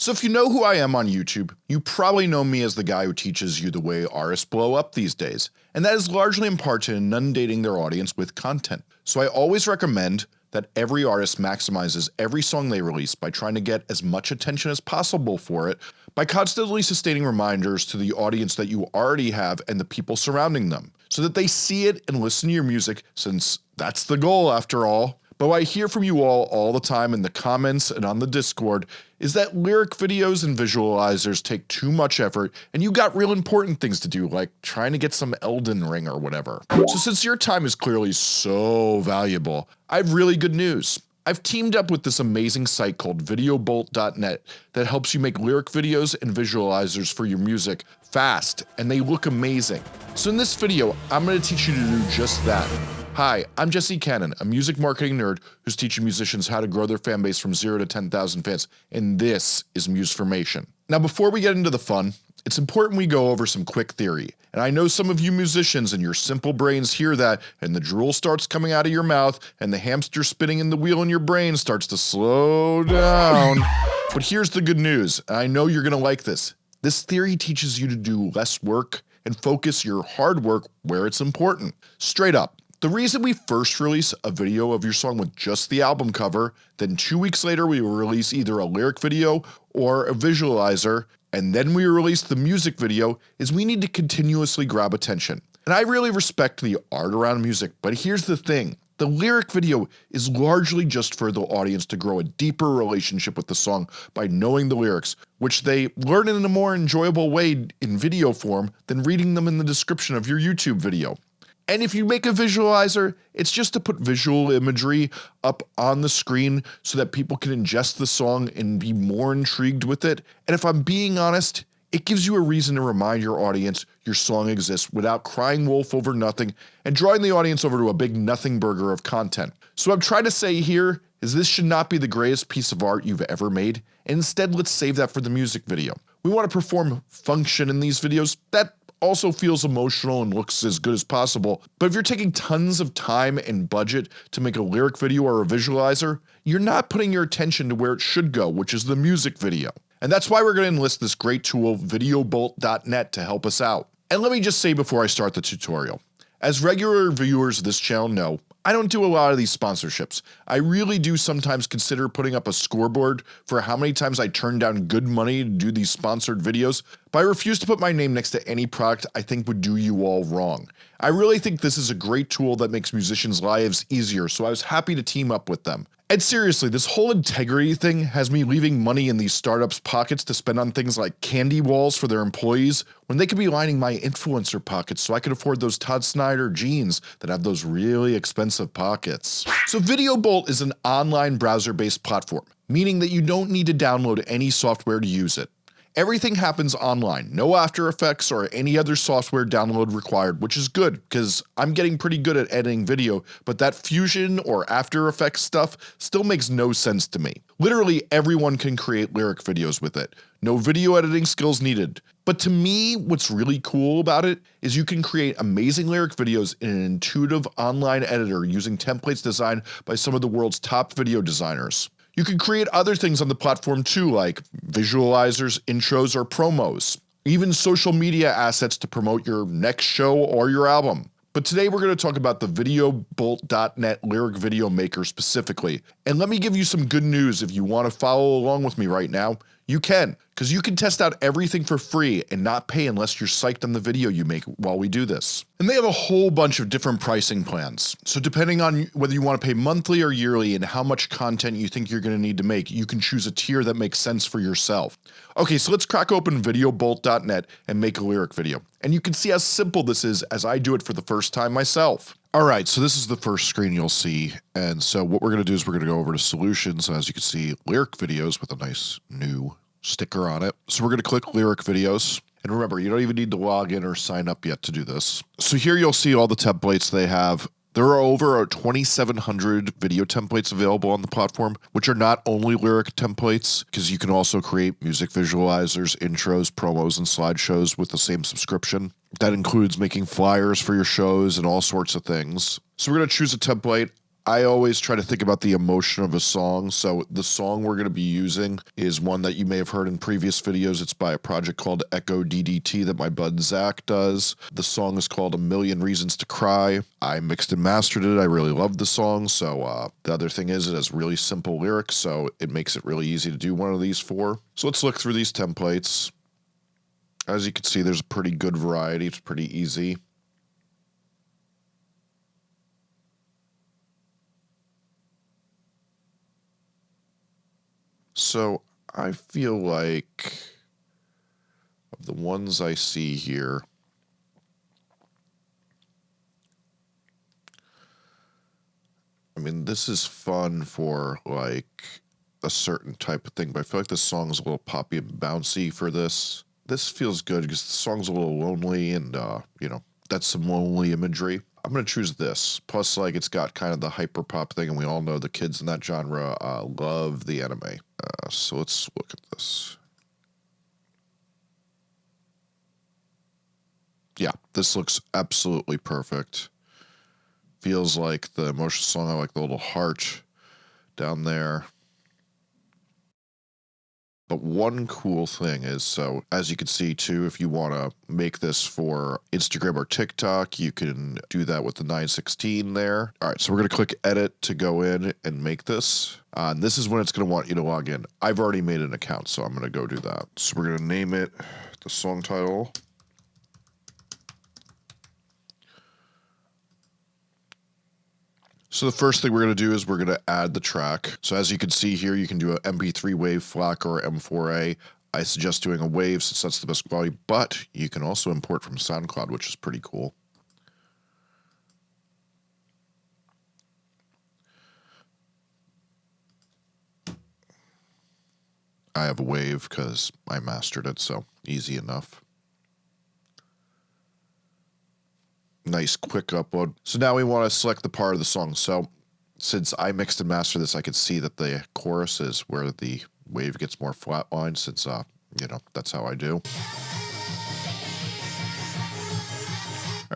So if you know who I am on YouTube, you probably know me as the guy who teaches you the way artists blow up these days, and that is largely in part to inundating their audience with content. So I always recommend that every artist maximizes every song they release by trying to get as much attention as possible for it by constantly sustaining reminders to the audience that you already have and the people surrounding them, so that they see it and listen to your music since that's the goal after all. But what I hear from you all all the time in the comments and on the discord is that lyric videos and visualizers take too much effort and you got real important things to do like trying to get some Elden Ring or whatever. So since your time is clearly so valuable, I have really good news. I've teamed up with this amazing site called videobolt.net that helps you make lyric videos and visualizers for your music fast and they look amazing. So in this video, I'm going to teach you to do just that. Hi, I'm Jesse Cannon, a music marketing nerd who's teaching musicians how to grow their fan base from 0 to 10,000 fans, and this is Musformation. Now before we get into the fun, it's important we go over some quick theory, and I know some of you musicians and your simple brains hear that and the drool starts coming out of your mouth and the hamster spinning in the wheel in your brain starts to slow down. but here's the good news, I know you're gonna like this. This theory teaches you to do less work and focus your hard work where it's important. Straight up, the reason we first release a video of your song with just the album cover, then 2 weeks later we will release either a lyric video or a visualizer, and then we release the music video is we need to continuously grab attention. And I really respect the art around music, but here's the thing. The lyric video is largely just for the audience to grow a deeper relationship with the song by knowing the lyrics, which they learn in a more enjoyable way in video form than reading them in the description of your YouTube video. And if you make a visualizer, it's just to put visual imagery up on the screen so that people can ingest the song and be more intrigued with it. And if I'm being honest, it gives you a reason to remind your audience your song exists without crying wolf over nothing and drawing the audience over to a big nothing burger of content. So what I'm trying to say here is this should not be the greatest piece of art you've ever made, instead let's save that for the music video. We want to perform function in these videos, that also feels emotional and looks as good as possible, but if you're taking tons of time and budget to make a lyric video or a visualizer, you're not putting your attention to where it should go, which is the music video. And that's why we're going to enlist this great tool videobolt.net to help us out. And let me just say before I start the tutorial, as regular viewers of this channel know, I don't do a lot of these sponsorships. I really do sometimes consider putting up a scoreboard for how many times I turn down good money to do these sponsored videos, but I refuse to put my name next to any product I think would do you all wrong. I really think this is a great tool that makes musicians lives easier so I was happy to team up with them. And seriously, this whole integrity thing has me leaving money in these startups pockets to spend on things like candy walls for their employees when they could be lining my influencer pockets so I could afford those Todd Snyder jeans that have those really expensive pockets. So VideoBolt is an online browser based platform, meaning that you don't need to download any software to use it. Everything happens online, no After Effects or any other software download required which is good because I'm getting pretty good at editing video but that Fusion or After Effects stuff still makes no sense to me. Literally everyone can create lyric videos with it, no video editing skills needed. But to me what's really cool about it is you can create amazing lyric videos in an intuitive online editor using templates designed by some of the world's top video designers. You can create other things on the platform too like visualizers, intros, or promos. Even social media assets to promote your next show or your album. But today we're going to talk about the VideoBolt.net Lyric Video Maker specifically. And let me give you some good news if you want to follow along with me right now. You can, because you can test out everything for free and not pay unless you're psyched on the video you make while we do this. And they have a whole bunch of different pricing plans. So depending on whether you want to pay monthly or yearly and how much content you think you're going to need to make, you can choose a tier that makes sense for yourself. Okay, so let's crack open videobolt.net and make a lyric video. And you can see how simple this is as I do it for the first time myself. Alright, so this is the first screen you'll see, and so what we're going to do is we're going to go over to solutions, as you can see, lyric videos with a nice new sticker on it. So we're going to click lyric videos, and remember, you don't even need to log in or sign up yet to do this. So here you'll see all the templates they have. There are over 2,700 video templates available on the platform, which are not only lyric templates, because you can also create music visualizers, intros, promos, and slideshows with the same subscription. That includes making flyers for your shows and all sorts of things. So we're going to choose a template. I always try to think about the emotion of a song. So the song we're going to be using is one that you may have heard in previous videos. It's by a project called Echo DDT that my bud Zach does. The song is called A Million Reasons to Cry. I mixed and mastered it. I really love the song. So uh, the other thing is it has really simple lyrics. So it makes it really easy to do one of these for. So let's look through these templates. As you can see, there's a pretty good variety. It's pretty easy. So I feel like of the ones I see here, I mean, this is fun for like a certain type of thing, but I feel like this song's a little poppy and bouncy for this. This feels good because the song's a little lonely and, uh, you know, that's some lonely imagery. I'm going to choose this. Plus, like, it's got kind of the hyper pop thing, and we all know the kids in that genre uh, love the anime. Uh, so let's look at this. Yeah, this looks absolutely perfect. Feels like the emotional song. I like the little heart down there. But one cool thing is so, as you can see too, if you want to make this for Instagram or TikTok, you can do that with the 916 there. All right, so we're going to click edit to go in and make this. Uh, and this is when it's going to want you to log in. I've already made an account, so I'm going to go do that. So we're going to name it the song title. So the first thing we're going to do is we're going to add the track. So as you can see here, you can do an MP3 wave FLAC or M4A. I suggest doing a wave since that's the best quality, but you can also import from SoundCloud, which is pretty cool. I have a wave because I mastered it, so easy enough. Nice quick upload. So now we want to select the part of the song. So since I mixed and mastered this, I could see that the chorus is where the wave gets more flatlined since, uh, you know, that's how I do.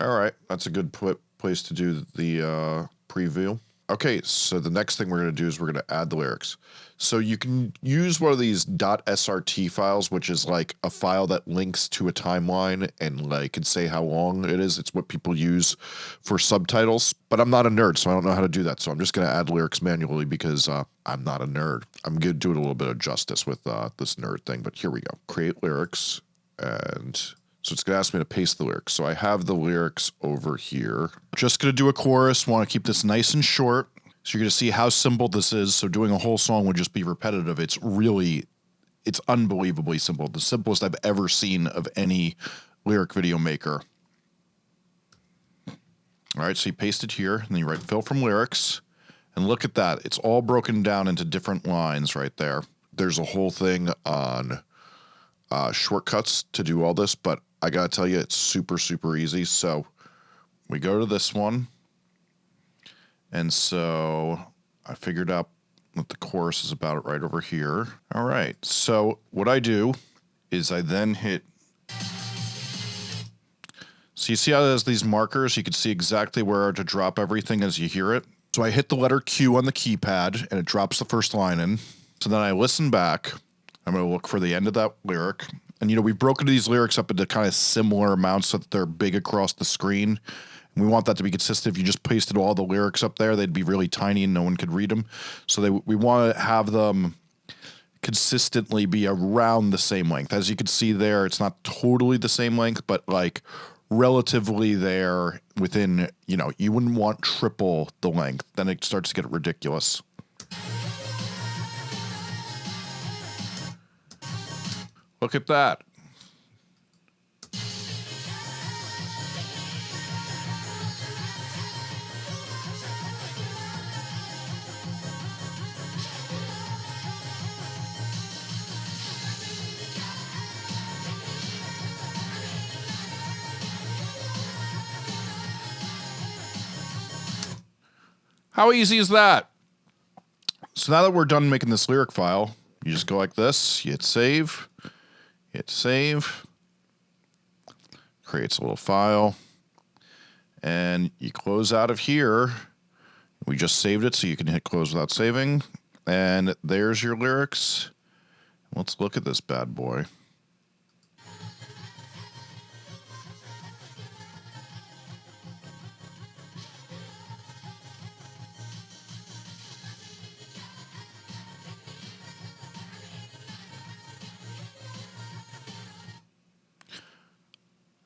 All right, that's a good place to do the uh, preview. Okay, so the next thing we're going to do is we're going to add the lyrics. So you can use one of these .srt files, which is like a file that links to a timeline and like can say how long it is. It's what people use for subtitles. But I'm not a nerd, so I don't know how to do that. So I'm just going to add lyrics manually because uh, I'm not a nerd. I'm going to do it a little bit of justice with uh, this nerd thing. But here we go. Create lyrics and so it's going to ask me to paste the lyrics. So I have the lyrics over here. Just going to do a chorus. Want to keep this nice and short. So you're going to see how simple this is. So doing a whole song would just be repetitive. It's really, it's unbelievably simple. The simplest I've ever seen of any lyric video maker. All right, so you paste it here, and then you write fill from lyrics. And look at that. It's all broken down into different lines right there. There's a whole thing on uh, shortcuts to do all this, but I gotta tell you, it's super, super easy. So we go to this one. And so I figured out what the chorus is about it right over here. All right. So what I do is I then hit. So you see how there's these markers? You can see exactly where to drop everything as you hear it. So I hit the letter Q on the keypad and it drops the first line in. So then I listen back. I'm going to look for the end of that lyric. And, you know, we've broken these lyrics up into kind of similar amounts so that they're big across the screen. And we want that to be consistent. If you just pasted all the lyrics up there, they'd be really tiny and no one could read them. So they, we want to have them consistently be around the same length. As you can see there, it's not totally the same length, but like relatively there within, you know, you wouldn't want triple the length. Then it starts to get ridiculous. Look at that. How easy is that? So now that we're done making this lyric file, you just go like this, you hit save, hit save, creates a little file, and you close out of here. We just saved it so you can hit close without saving. And there's your lyrics. Let's look at this bad boy.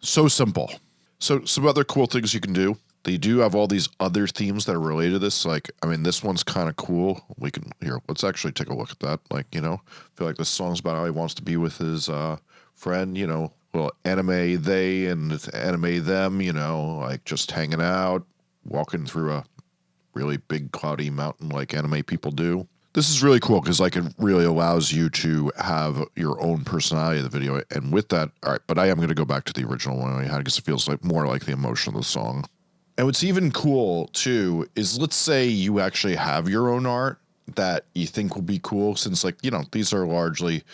So simple. So some other cool things you can do. They do have all these other themes that are related to this. Like, I mean, this one's kind of cool. We can here. Let's actually take a look at that. Like, you know, feel like this song's about how he wants to be with his uh, friend. You know, well, anime they and anime them. You know, like just hanging out, walking through a really big cloudy mountain like anime people do. This is really cool because like it really allows you to have your own personality of the video. And with that, all right, but I am going to go back to the original one I had because it feels like more like the emotion of the song. And what's even cool too is let's say you actually have your own art that you think will be cool since like, you know, these are largely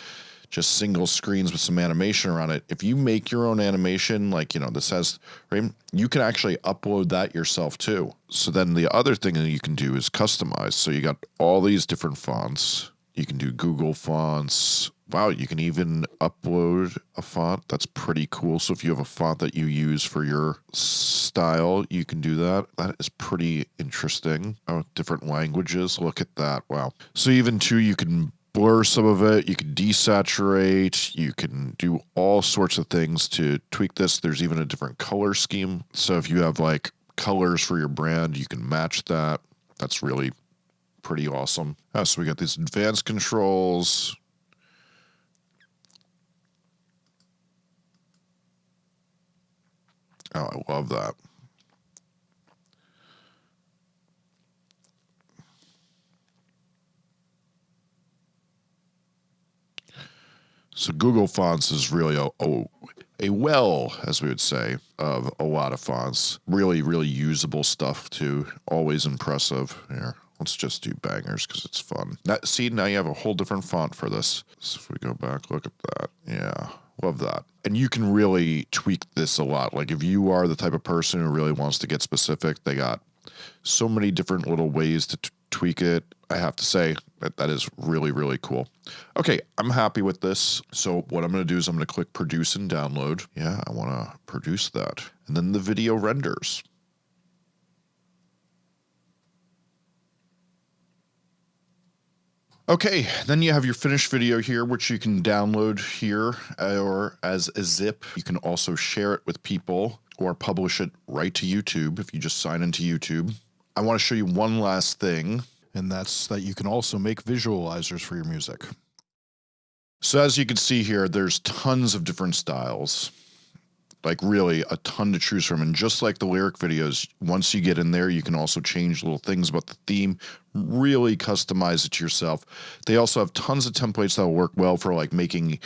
just single screens with some animation around it. If you make your own animation, like, you know, this has, right, you can actually upload that yourself too. So then the other thing that you can do is customize. So you got all these different fonts. You can do Google fonts. Wow, you can even upload a font. That's pretty cool. So if you have a font that you use for your style, you can do that. That is pretty interesting. Oh, different languages. Look at that. Wow. So even too, you can blur some of it. You can desaturate. You can do all sorts of things to tweak this. There's even a different color scheme. So if you have like colors for your brand, you can match that. That's really pretty awesome. Oh, so we got these advanced controls. Oh, I love that. So Google Fonts is really a, a, a, well, as we would say, of a lot of fonts. Really, really usable stuff too. Always impressive. Here, let's just do bangers because it's fun. Now, see, now you have a whole different font for this. So if we go back, look at that. Yeah, love that. And you can really tweak this a lot. Like if you are the type of person who really wants to get specific, they got so many different little ways to tweak it. I have to say that that is really, really cool. Okay, I'm happy with this. So what I'm going to do is I'm going to click produce and download. Yeah, I want to produce that. And then the video renders. Okay, then you have your finished video here, which you can download here or as a zip. You can also share it with people or publish it right to YouTube if you just sign into YouTube. I want to show you one last thing, and that's that you can also make visualizers for your music. So as you can see here, there's tons of different styles, like really a ton to choose from. And just like the lyric videos, once you get in there, you can also change little things about the theme, really customize it to yourself. They also have tons of templates that will work well for like making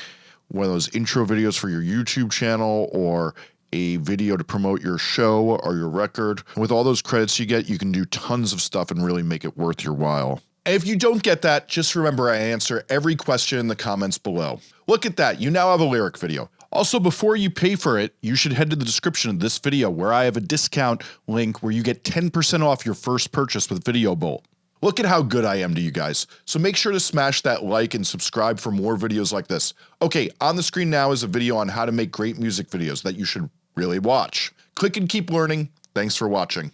one of those intro videos for your YouTube channel or a video to promote your show or your record. With all those credits you get, you can do tons of stuff and really make it worth your while. If you don't get that, just remember I answer every question in the comments below. Look at that, you now have a lyric video. Also, before you pay for it, you should head to the description of this video where I have a discount link where you get 10% off your first purchase with Video Bolt. Look at how good I am to you guys. So make sure to smash that like and subscribe for more videos like this. Okay, on the screen now is a video on how to make great music videos that you should really watch. Click and keep learning. Thanks for watching.